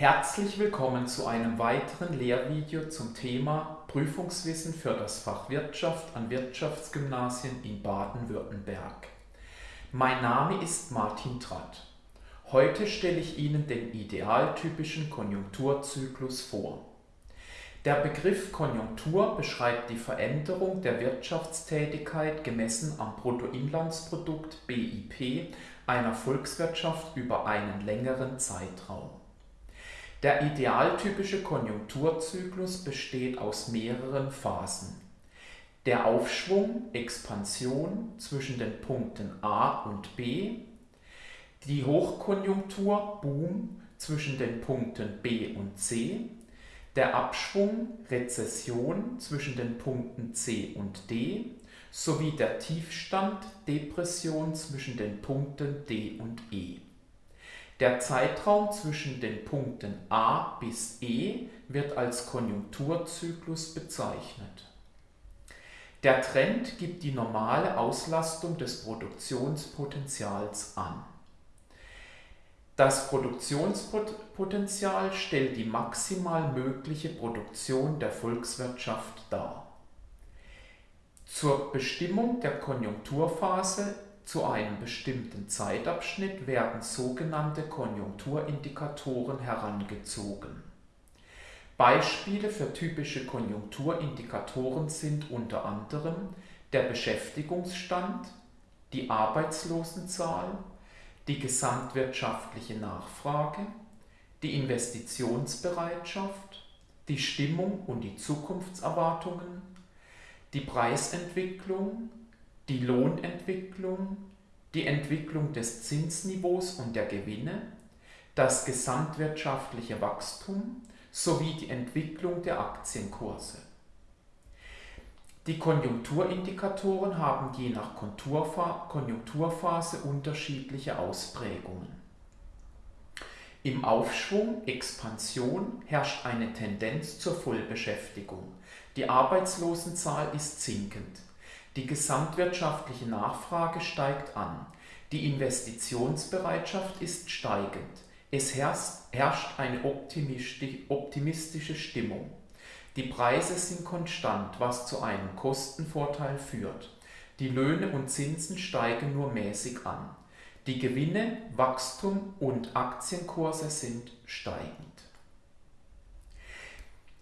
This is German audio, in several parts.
Herzlich willkommen zu einem weiteren Lehrvideo zum Thema Prüfungswissen für das Fach Wirtschaft an Wirtschaftsgymnasien in Baden-Württemberg. Mein Name ist Martin Tratt. Heute stelle ich Ihnen den idealtypischen Konjunkturzyklus vor. Der Begriff Konjunktur beschreibt die Veränderung der Wirtschaftstätigkeit gemessen am Bruttoinlandsprodukt BIP einer Volkswirtschaft über einen längeren Zeitraum. Der idealtypische Konjunkturzyklus besteht aus mehreren Phasen. Der Aufschwung (Expansion) zwischen den Punkten A und B, die Hochkonjunktur (Boom) zwischen den Punkten B und C der Abschwung (Rezession) zwischen den Punkten C und D sowie der Tiefstand (Depression) zwischen den Punkten D und E. Der Zeitraum zwischen den Punkten A bis E wird als Konjunkturzyklus bezeichnet. Der Trend gibt die normale Auslastung des Produktionspotentials an das Produktionspotenzial stellt die maximal mögliche Produktion der Volkswirtschaft dar. Zur Bestimmung der Konjunkturphase zu einem bestimmten Zeitabschnitt werden sogenannte Konjunkturindikatoren herangezogen. Beispiele für typische Konjunkturindikatoren sind unter anderem der Beschäftigungsstand, die Arbeitslosenzahl die gesamtwirtschaftliche Nachfrage, die Investitionsbereitschaft, die Stimmung und die Zukunftserwartungen, die Preisentwicklung, die Lohnentwicklung, die Entwicklung des Zinsniveaus und der Gewinne, das gesamtwirtschaftliche Wachstum sowie die Entwicklung der Aktienkurse. Die Konjunkturindikatoren haben je nach Konjunkturphase unterschiedliche Ausprägungen. Im Aufschwung (Expansion) herrscht eine Tendenz zur Vollbeschäftigung, die Arbeitslosenzahl ist sinkend, die gesamtwirtschaftliche Nachfrage steigt an, die Investitionsbereitschaft ist steigend, es herrscht eine optimistische Stimmung die Preise sind konstant, was zu einem Kostenvorteil führt. Die Löhne und Zinsen steigen nur mäßig an. Die Gewinne, Wachstum und Aktienkurse sind steigend.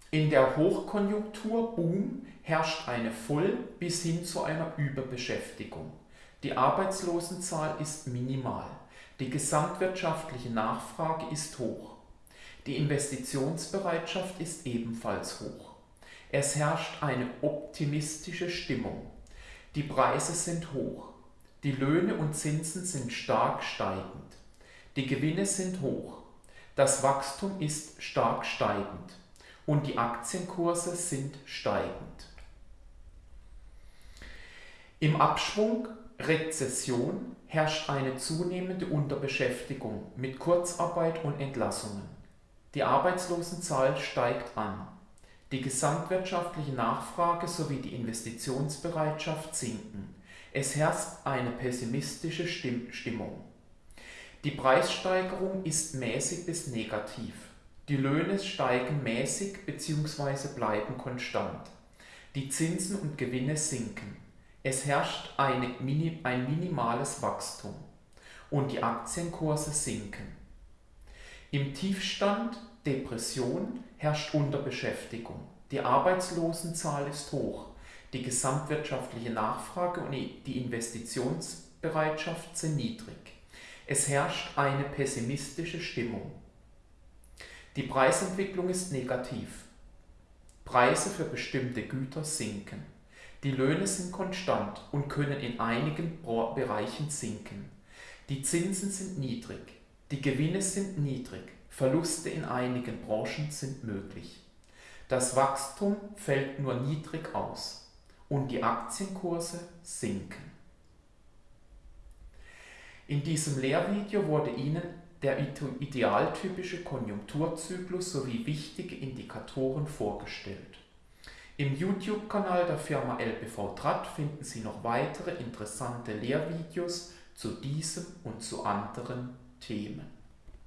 In der Hochkonjunktur Boom herrscht eine Voll- bis hin zu einer Überbeschäftigung. Die Arbeitslosenzahl ist minimal. Die gesamtwirtschaftliche Nachfrage ist hoch. Die Investitionsbereitschaft ist ebenfalls hoch. Es herrscht eine optimistische Stimmung. Die Preise sind hoch. Die Löhne und Zinsen sind stark steigend. Die Gewinne sind hoch. Das Wachstum ist stark steigend. Und die Aktienkurse sind steigend. Im Abschwung Rezession herrscht eine zunehmende Unterbeschäftigung mit Kurzarbeit und Entlassungen. Die Arbeitslosenzahl steigt an. Die gesamtwirtschaftliche Nachfrage sowie die Investitionsbereitschaft sinken. Es herrscht eine pessimistische Stimmung. Die Preissteigerung ist mäßig bis negativ. Die Löhne steigen mäßig bzw. bleiben konstant. Die Zinsen und Gewinne sinken. Es herrscht eine, ein minimales Wachstum und die Aktienkurse sinken. Im Tiefstand Depression herrscht Unterbeschäftigung. Die Arbeitslosenzahl ist hoch. Die gesamtwirtschaftliche Nachfrage und die Investitionsbereitschaft sind niedrig. Es herrscht eine pessimistische Stimmung. Die Preisentwicklung ist negativ. Preise für bestimmte Güter sinken. Die Löhne sind konstant und können in einigen Bereichen sinken. Die Zinsen sind niedrig. Die Gewinne sind niedrig, Verluste in einigen Branchen sind möglich. Das Wachstum fällt nur niedrig aus und die Aktienkurse sinken. In diesem Lehrvideo wurde Ihnen der idealtypische Konjunkturzyklus sowie wichtige Indikatoren vorgestellt. Im YouTube-Kanal der Firma LBV Tratt finden Sie noch weitere interessante Lehrvideos zu diesem und zu anderen Themen.